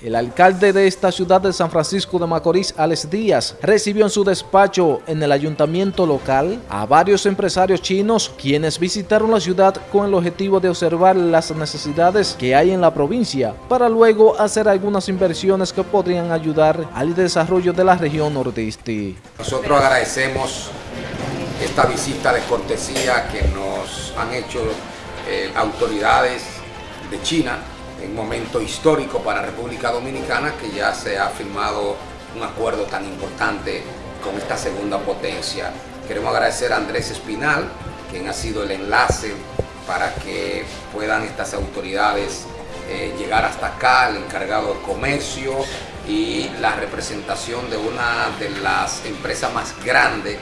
El alcalde de esta ciudad de San Francisco de Macorís, Alex Díaz, recibió en su despacho en el ayuntamiento local a varios empresarios chinos quienes visitaron la ciudad con el objetivo de observar las necesidades que hay en la provincia para luego hacer algunas inversiones que podrían ayudar al desarrollo de la región nordeste. Nosotros agradecemos esta visita de cortesía que nos han hecho eh, autoridades de China un momento histórico para República Dominicana que ya se ha firmado un acuerdo tan importante con esta segunda potencia. Queremos agradecer a Andrés Espinal, quien ha sido el enlace para que puedan estas autoridades eh, llegar hasta acá, el encargado de comercio y la representación de una de las empresas más grandes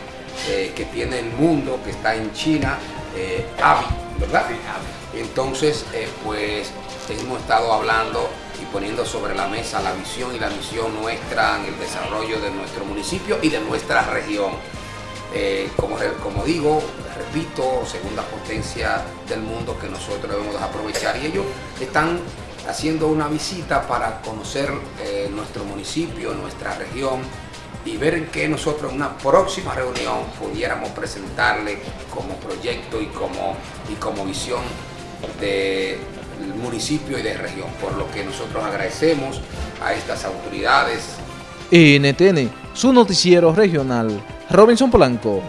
eh, que tiene el mundo, que está en China, eh, AVI, ¿verdad? Entonces, eh, pues hemos estado hablando y poniendo sobre la mesa la visión y la misión nuestra en el desarrollo de nuestro municipio y de nuestra región. Eh, como, como digo, repito, segunda potencia del mundo que nosotros debemos aprovechar y ellos están haciendo una visita para conocer eh, nuestro municipio, nuestra región y ver qué nosotros en una próxima reunión pudiéramos presentarle como proyecto y como, y como visión del municipio y de región, por lo que nosotros agradecemos a estas autoridades. NTN, su noticiero regional, Robinson Polanco.